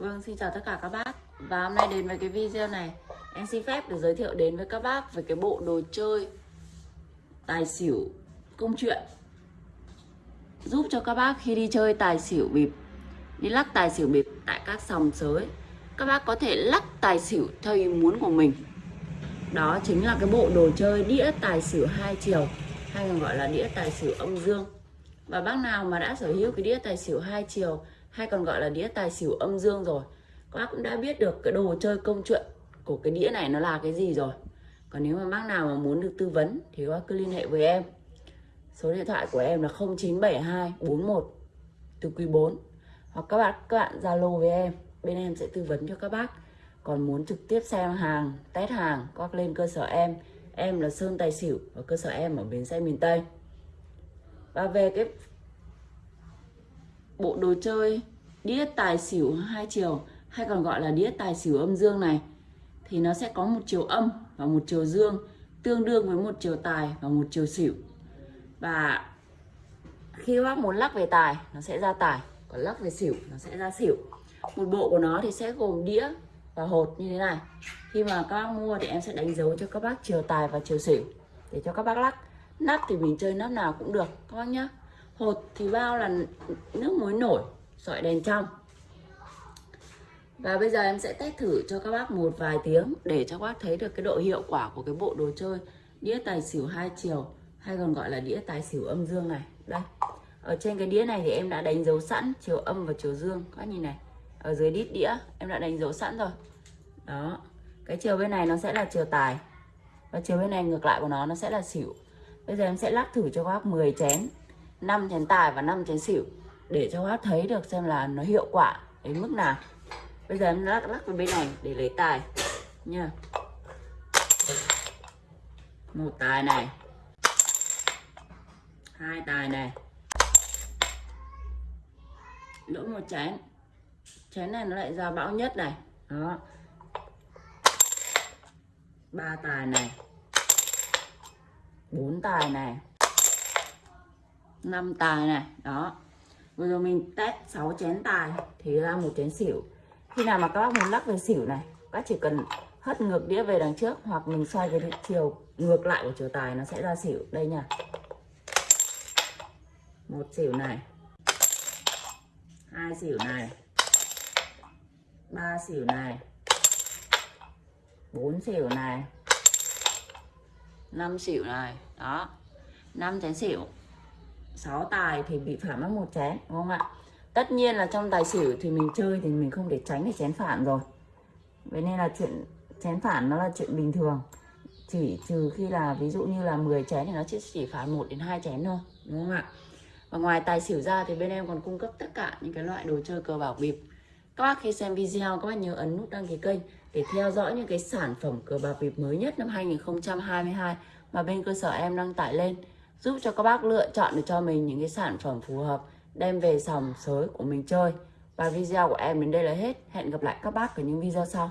Vâng, xin chào tất cả các bác. Và hôm nay đến với cái video này. Em xin phép được giới thiệu đến với các bác Về cái bộ đồ chơi Tài xỉu công chuyện. Giúp cho các bác khi đi chơi tài xỉu bịp Đi lắc tài xỉu bịp tại các sòng sới Các bác có thể lắc tài xỉu theo ý muốn của mình. Đó chính là cái bộ đồ chơi đĩa tài xỉu hai chiều Hay còn gọi là đĩa tài xỉu âm dương. Và bác nào mà đã sở hữu cái đĩa tài xỉu hai chiều hay còn gọi là đĩa tài xỉu âm dương rồi. Các bác cũng đã biết được cái đồ chơi công chuyện của cái đĩa này nó là cái gì rồi. Còn nếu mà bác nào mà muốn được tư vấn thì các bác cứ liên hệ với em. Số điện thoại của em là 0972 41 từ quý 4 hoặc các bạn các bạn zalo với em. Bên em sẽ tư vấn cho các bác. Còn muốn trực tiếp xem hàng, test hàng, các bác lên cơ sở em. Em là sơn tài xỉu và cơ sở em ở bến xe miền tây. Và về cái bộ đồ chơi, đĩa tài xỉu hai chiều, hay còn gọi là đĩa tài xỉu âm dương này. Thì nó sẽ có một chiều âm và một chiều dương, tương đương với một chiều tài và một chiều xỉu. Và khi bác muốn lắc về tài, nó sẽ ra tài. Còn lắc về xỉu, nó sẽ ra xỉu. Một bộ của nó thì sẽ gồm đĩa và hột như thế này. Khi mà các bác mua thì em sẽ đánh dấu cho các bác chiều tài và chiều xỉu, để cho các bác lắc. Nắp thì mình chơi nắp nào cũng được, các bác nhé hột thì bao là nước muối nổi, sỏi đèn trong. Và bây giờ em sẽ test thử cho các bác một vài tiếng để cho các bác thấy được cái độ hiệu quả của cái bộ đồ chơi đĩa tài xỉu hai chiều, hay còn gọi là đĩa tài xỉu âm dương này. Đây, ở trên cái đĩa này thì em đã đánh dấu sẵn chiều âm và chiều dương. Các nhìn này, ở dưới đít đĩa em đã đánh dấu sẵn rồi. Đó, cái chiều bên này nó sẽ là chiều tài và chiều bên này ngược lại của nó nó sẽ là xỉu. Bây giờ em sẽ lắc thử cho các bác 10 chén. 5 chén tài và 5 chén xỉu để cho bác thấy được xem là nó hiệu quả đến mức nào. Bây giờ em lắc lắc vào bên này để lấy tài. Nha. Một tài này. Hai tài này. Lỗ một chén. Chén này nó lại ra bão nhất này. Đó. Ba tài này. Bốn tài này năm tài này, đó. Vừa rồi mình test 6 chén tài, thì ra một chén xỉu. Khi nào mà các bác muốn lắc về xỉu này, các chỉ cần hất ngược đĩa về đằng trước, hoặc mình xoay cái chiều ngược lại của chiều tài, nó sẽ ra xỉu. Đây nha. Một xỉu này. Hai xỉu này. Ba xỉu này. Bốn xỉu này. Năm xỉu này, đó. Năm chén xỉu. 6 tài thì bị phản mất một chén, đúng không ạ? Tất nhiên là trong tài xỉu thì mình chơi thì mình không để tránh để chén phản rồi. Vậy nên là chuyện, chén phản nó là chuyện bình thường. Chỉ trừ khi là ví dụ như là 10 chén thì nó chỉ chỉ phản một đến hai chén thôi, đúng không ạ? Và ngoài tài xỉu ra thì bên em còn cung cấp tất cả những cái loại đồ chơi cờ bạc bịp. Các bác khi xem video, các bác nhớ ấn nút đăng ký kênh để theo dõi những cái sản phẩm cờ bạc bịp mới nhất năm 2022 mà bên cơ sở em đăng tải lên giúp cho các bác lựa chọn được cho mình những cái sản phẩm phù hợp, đem về sòng sới của mình chơi. Và video của em đến đây là hết. Hẹn gặp lại các bác ở những video sau.